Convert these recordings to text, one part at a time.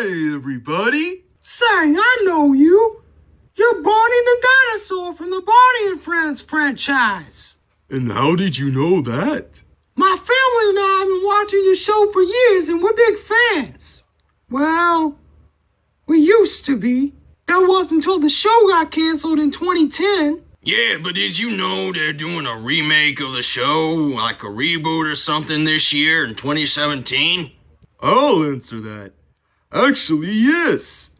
Hey, everybody! Say, I know you. You're Barney the dinosaur from the Barney and Friends franchise. And how did you know that? My family and I have been watching your show for years and we're big fans. Well, we used to be. That was until the show got canceled in 2010. Yeah, but did you know they're doing a remake of the show, like a reboot or something this year in 2017? I'll answer that. Actually, yes.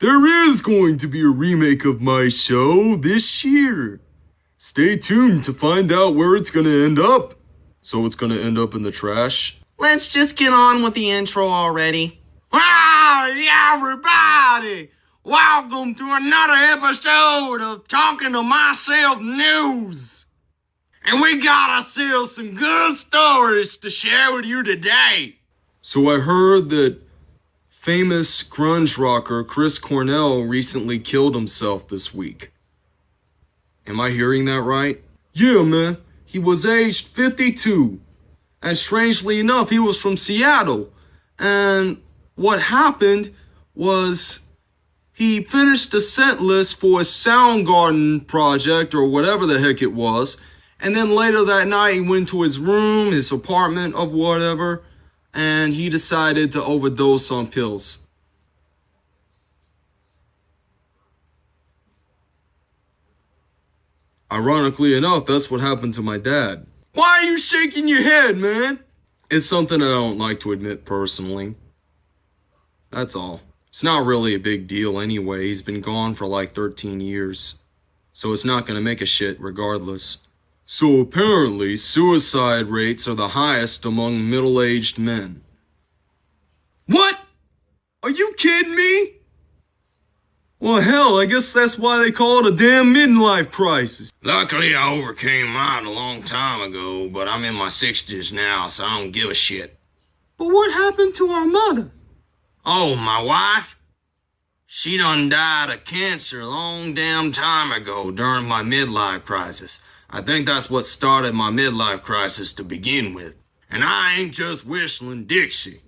There is going to be a remake of my show this year. Stay tuned to find out where it's gonna end up. So it's gonna end up in the trash? Let's just get on with the intro already. Howdy, everybody! Welcome to another episode of Talking to Myself News. And we got ourselves some good stories to share with you today. So I heard that famous grunge rocker Chris Cornell recently killed himself this week. Am I hearing that right? Yeah, man. He was aged 52. And strangely enough, he was from Seattle. And what happened was he finished the set list for a Soundgarden project or whatever the heck it was. And then later that night, he went to his room, his apartment, of whatever, and he decided to overdose on pills. Ironically enough, that's what happened to my dad. Why are you shaking your head, man? It's something I don't like to admit personally. That's all. It's not really a big deal anyway. He's been gone for like 13 years. So it's not gonna make a shit regardless. So apparently, suicide rates are the highest among middle-aged men. What? Are you kidding me? Well, hell, I guess that's why they call it a damn midlife crisis. Luckily, I overcame mine a long time ago, but I'm in my 60s now, so I don't give a shit. But what happened to our mother? Oh, my wife? She done died of cancer a long damn time ago during my midlife crisis. I think that's what started my midlife crisis to begin with. And I ain't just whistling Dixie.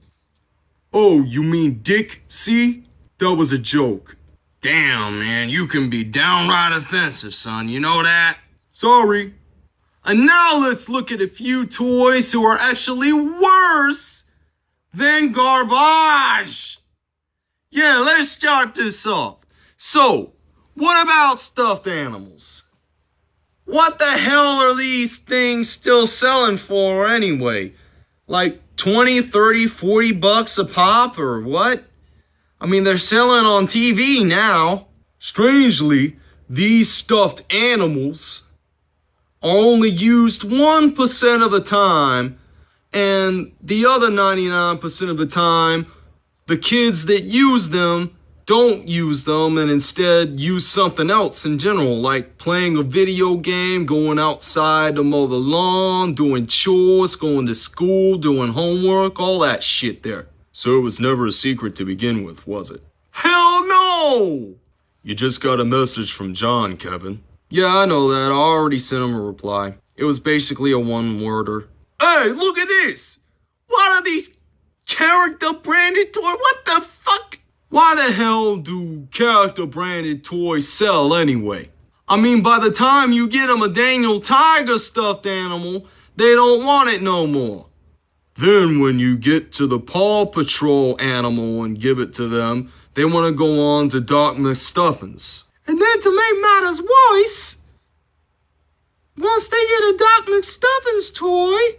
Oh, you mean Dick C? That was a joke. Damn, man, you can be downright offensive, son. You know that? Sorry. And now let's look at a few toys who are actually worse than garbage. Yeah, let's start this off. So, what about stuffed animals? What the hell are these things still selling for anyway? Like 20, 30, 40 bucks a pop or what? I mean, they're selling on TV now. Strangely, these stuffed animals are only used 1% of the time, and the other 99% of the time, the kids that use them don't use them and instead use something else in general, like playing a video game, going outside to mow the lawn, doing chores, going to school, doing homework, all that shit there. So it was never a secret to begin with, was it? Hell no! You just got a message from John, Kevin. Yeah, I know that. I already sent him a reply. It was basically a one-worder. Hey, look at this! What are these character branded toys? What the fuck? Why the hell do character branded toys sell anyway? I mean, by the time you get them a Daniel Tiger stuffed animal, they don't want it no more. Then when you get to the Paw Patrol animal and give it to them, they want to go on to Doc McStuffins. And then to make matters worse, once they get a Doc McStuffins toy,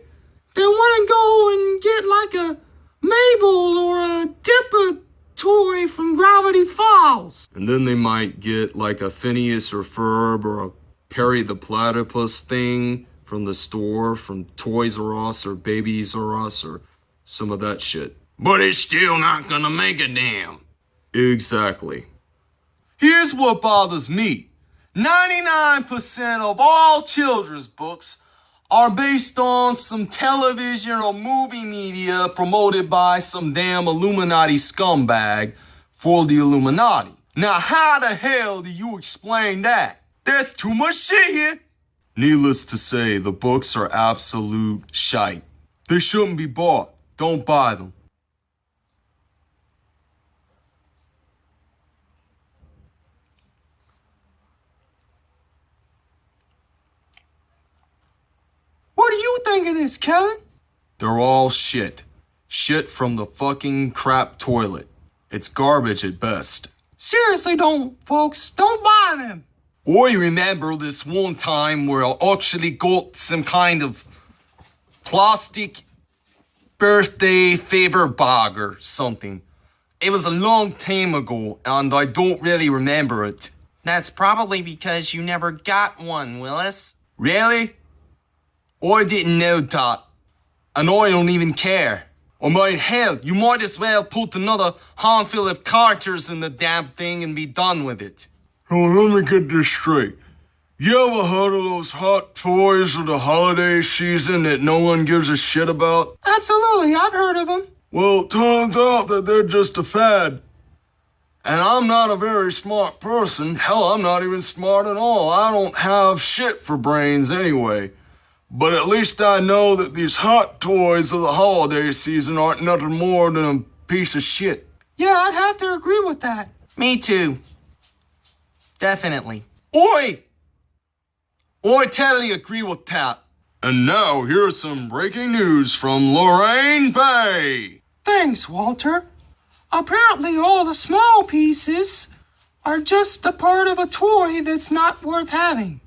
they want to go and get like a Mabel or a Dipper toy from Gravity Falls. And then they might get like a Phineas or Ferb or a Perry the Platypus thing from the store from Toys R Us or Babies R Us or some of that shit. But it's still not gonna make a damn. Exactly. Here's what bothers me 99% of all children's books are based on some television or movie media promoted by some damn Illuminati scumbag for the Illuminati. Now, how the hell do you explain that? There's too much shit here. Needless to say, the books are absolute shite. They shouldn't be bought. Don't buy them. You think this, Kevin? They're all shit. Shit from the fucking crap toilet. It's garbage at best. Seriously, don't, folks. Don't buy them. I remember this one time where I actually got some kind of plastic birthday favor bag or something. It was a long time ago, and I don't really remember it. That's probably because you never got one, Willis. Really? I didn't know that. And I don't even care. I mean, hell, you might as well put another handful of carters in the damn thing and be done with it. Oh, let me get this straight. You ever heard of those hot toys of the holiday season that no one gives a shit about? Absolutely, I've heard of them. Well, turns out that they're just a fad. And I'm not a very smart person. Hell, I'm not even smart at all. I don't have shit for brains anyway. But at least I know that these hot toys of the holiday season aren't nothing more than a piece of shit. Yeah, I'd have to agree with that. Me too. Definitely. Oi! I totally agree with that. And now, here's some breaking news from Lorraine Bay. Thanks, Walter. Apparently, all the small pieces are just a part of a toy that's not worth having.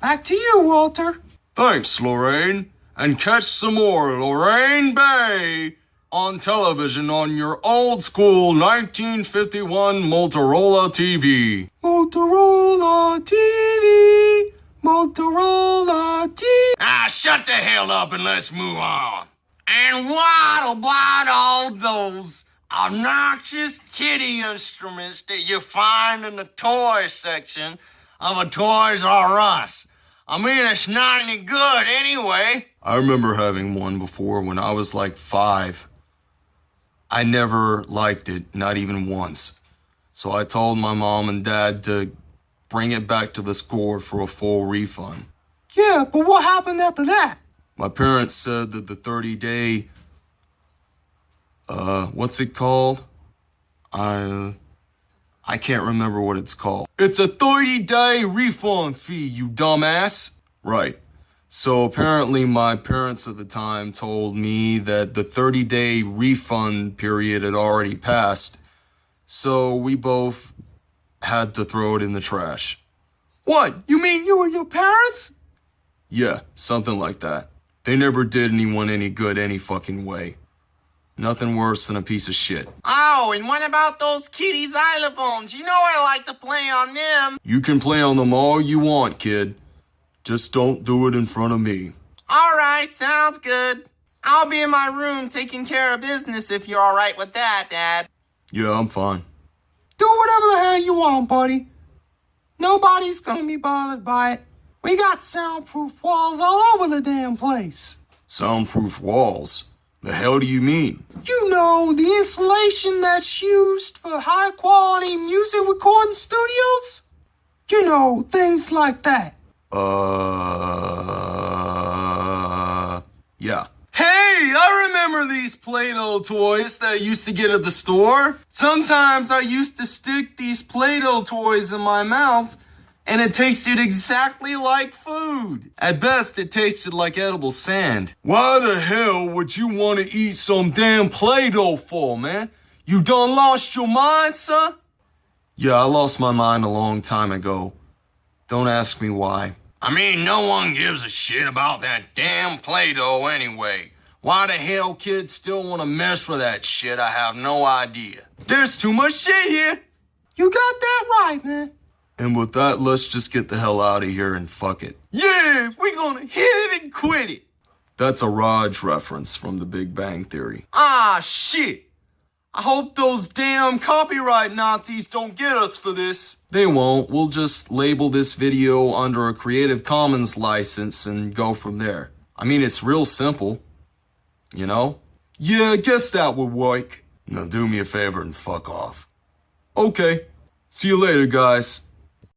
Back to you, Walter. Thanks, Lorraine. And catch some more Lorraine Bay on television on your old school 1951 Motorola TV. Motorola TV. Motorola TV. Ah, shut the hell up and let's move on. And what about all those obnoxious kitty instruments that you find in the toy section of a Toys R Us? I mean, it's not any good anyway. I remember having one before when I was like five. I never liked it, not even once. So I told my mom and dad to bring it back to the store for a full refund. Yeah, but what happened after that? My parents said that the 30 day, uh, what's it called? I, I can't remember what it's called. It's a 30 day refund fee, you dumbass. Right. So apparently, my parents at the time told me that the 30 day refund period had already passed. So we both had to throw it in the trash. What? You mean you and your parents? Yeah, something like that. They never did anyone any good any fucking way. Nothing worse than a piece of shit. Oh, and what about those kitty xylophones? You know I like to play on them. You can play on them all you want, kid. Just don't do it in front of me. All right, sounds good. I'll be in my room taking care of business if you're all right with that, Dad. Yeah, I'm fine. Do whatever the hell you want, buddy. Nobody's gonna be bothered by it. We got soundproof walls all over the damn place. Soundproof walls? The hell do you mean? You know, the insulation that's used for high quality music recording studios? You know, things like that. Uh. Yeah. Hey, I remember these Play Doh toys that I used to get at the store. Sometimes I used to stick these Play Doh toys in my mouth and it tasted exactly like food. At best, it tasted like edible sand. Why the hell would you want to eat some damn Play Doh for, man? You done lost your mind, son? Yeah, I lost my mind a long time ago. Don't ask me why. I mean, no one gives a shit about that damn Play Doh anyway. Why the hell kids still want to mess with that shit, I have no idea. There's too much shit here. You got that right, man. And with that, let's just get the hell out of here and fuck it. Yeah, we gonna hit it and quit it. That's a Raj reference from The Big Bang Theory. Ah, shit. I hope those damn copyright Nazis don't get us for this. They won't. We'll just label this video under a Creative Commons license and go from there. I mean, it's real simple. You know? Yeah, I guess that would work. Now do me a favor and fuck off. Okay. See you later, guys.